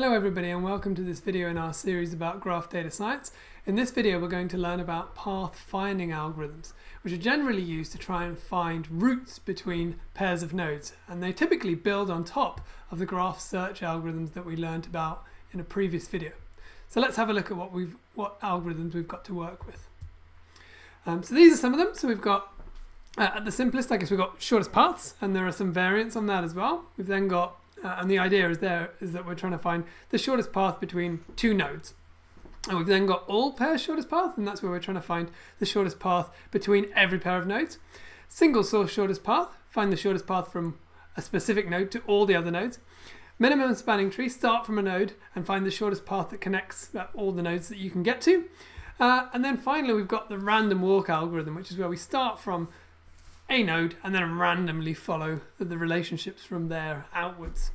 Hello everybody and welcome to this video in our series about graph data science. In this video we're going to learn about path finding algorithms which are generally used to try and find routes between pairs of nodes and they typically build on top of the graph search algorithms that we learned about in a previous video. So let's have a look at what we've what algorithms we've got to work with. Um, so these are some of them. So we've got uh, at the simplest I guess we've got shortest paths and there are some variants on that as well. We've then got uh, and the idea is there is that we're trying to find the shortest path between two nodes. And we've then got all pairs shortest path, and that's where we're trying to find the shortest path between every pair of nodes. Single source shortest path, find the shortest path from a specific node to all the other nodes. Minimum spanning tree, start from a node and find the shortest path that connects uh, all the nodes that you can get to. Uh, and then finally, we've got the random walk algorithm, which is where we start from a node and then randomly follow the relationships from there outwards.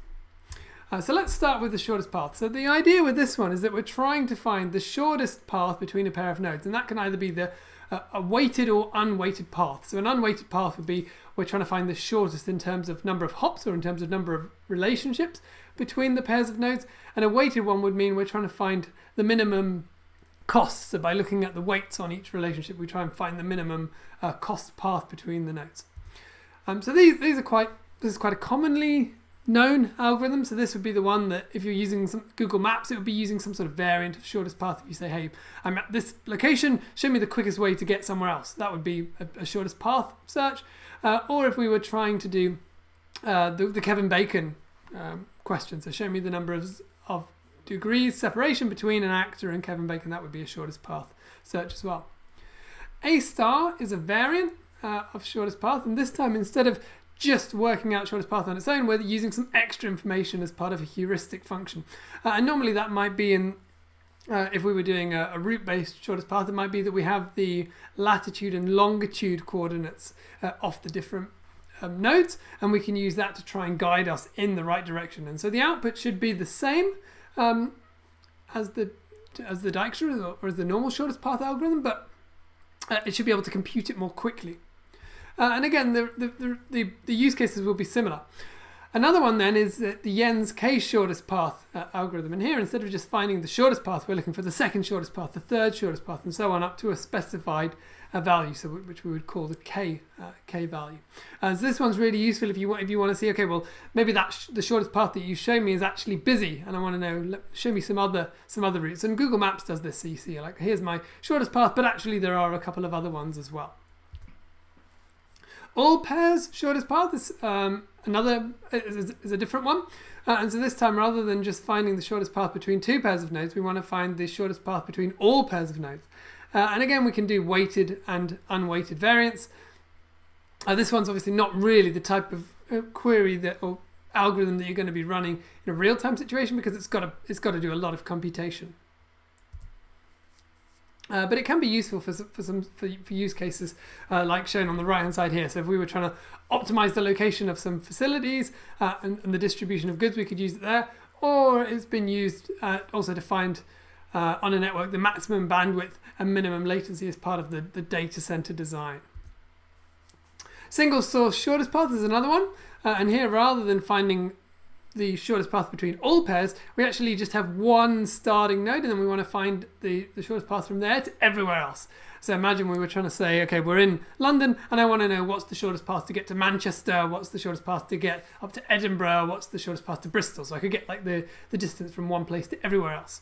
Uh, so let's start with the shortest path. So the idea with this one is that we're trying to find the shortest path between a pair of nodes and that can either be the uh, a weighted or unweighted path. So an unweighted path would be we're trying to find the shortest in terms of number of hops or in terms of number of relationships between the pairs of nodes and a weighted one would mean we're trying to find the minimum costs. So by looking at the weights on each relationship, we try and find the minimum uh, cost path between the nodes. Um, so these these are quite this is quite a commonly known algorithm. So this would be the one that if you're using some Google Maps, it would be using some sort of variant of shortest path. If you say, hey, I'm at this location, show me the quickest way to get somewhere else. That would be a, a shortest path search. Uh, or if we were trying to do uh, the, the, Kevin Bacon um, question, so show me the number of, of degrees separation between an actor and Kevin Bacon, that would be a shortest path search as well. A star is a variant uh, of shortest path, and this time instead of just working out shortest path on its own, we're using some extra information as part of a heuristic function. Uh, and normally that might be in, uh, if we were doing a, a route-based shortest path, it might be that we have the latitude and longitude coordinates uh, off the different um, nodes, and we can use that to try and guide us in the right direction. And so the output should be the same um, as the as the Dijkstra or as the normal shortest path algorithm, but uh, it should be able to compute it more quickly. Uh, and again, the, the, the, the, use cases will be similar. Another one then is the Yen's K shortest path uh, algorithm. And here, instead of just finding the shortest path, we're looking for the second shortest path, the third shortest path, and so on up to a specified uh, value, so which we would call the K uh, K value. Uh, so this one's really useful if you want if you want to see, okay, well maybe that sh the shortest path that you show me is actually busy, and I want to know, show me some other some other routes. And Google Maps does this, so you see, like here's my shortest path, but actually there are a couple of other ones as well. All pairs shortest path is um, another is, is, a different one. Uh, and so this time, rather than just finding the shortest path between two pairs of nodes, we want to find the shortest path between all pairs of nodes. Uh, and again, we can do weighted and unweighted variants. Uh, this one's obviously not really the type of uh, query that or algorithm that you're going to be running in a real-time situation because it's got to it's got to do a lot of computation. Uh, but it can be useful for, for some for, for use cases uh, like shown on the right hand side here. So if we were trying to optimize the location of some facilities uh, and, and, the distribution of goods, we could use it there. Or it's been used uh, also to find uh, on a network the maximum bandwidth and minimum latency as part of the, the data center design. Single source shortest path is another one. Uh, and here, rather than finding the shortest path between all pairs, we actually just have one starting node and then we want to find the, the shortest path from there to everywhere else. So imagine we were trying to say, okay, we're in London and I want to know what's the shortest path to get to Manchester, what's the shortest path to get up to Edinburgh, what's the shortest path to Bristol. So I could get like the, the distance from one place to everywhere else.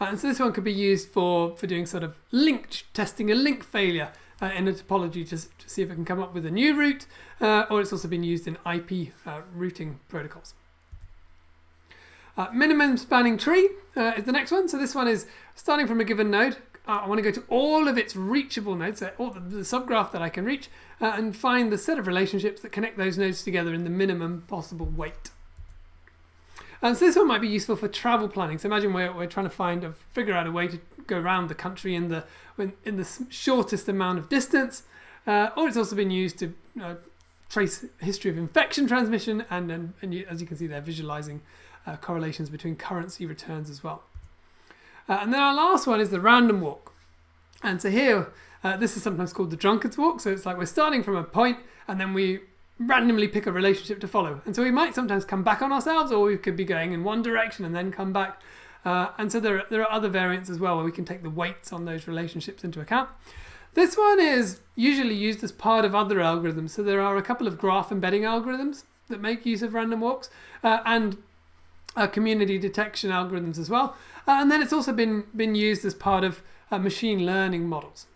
Uh, and so this one could be used for, for doing sort of link testing a link failure uh, in a topology to, to, see if it can come up with a new route, uh, or it's also been used in IP uh, routing protocols. Uh, minimum spanning tree uh, is the next one. So this one is starting from a given node. I want to go to all of its reachable nodes, so all the, the subgraph that I can reach, and find the set of relationships that connect those nodes together in the minimum possible weight. And so this one might be useful for travel planning. So imagine we're, we're trying to find or figure out a way to go around the country in the in the shortest amount of distance. Uh, or it's also been used to uh, trace history of infection transmission, and, and, and you, as you can see, they're visualizing uh, correlations between currency returns as well. Uh, and then our last one is the random walk. And so here, uh, this is sometimes called the drunkard's walk. So it's like we're starting from a point, and then we randomly pick a relationship to follow. And so we might sometimes come back on ourselves, or we could be going in one direction and then come back. Uh, and so there are, there are other variants as well where we can take the weights on those relationships into account. This one is usually used as part of other algorithms. So there are a couple of graph embedding algorithms that make use of random walks uh, and uh, community detection algorithms as well. Uh, and then it's also been, been used as part of uh, machine learning models.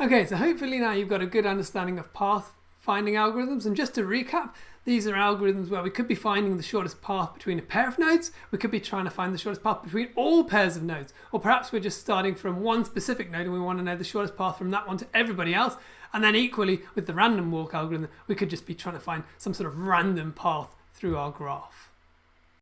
Okay, so hopefully now you've got a good understanding of path finding algorithms. And just to recap, these are algorithms where we could be finding the shortest path between a pair of nodes. We could be trying to find the shortest path between all pairs of nodes. Or perhaps we're just starting from one specific node and we want to know the shortest path from that one to everybody else. And then equally with the random walk algorithm, we could just be trying to find some sort of random path through our graph.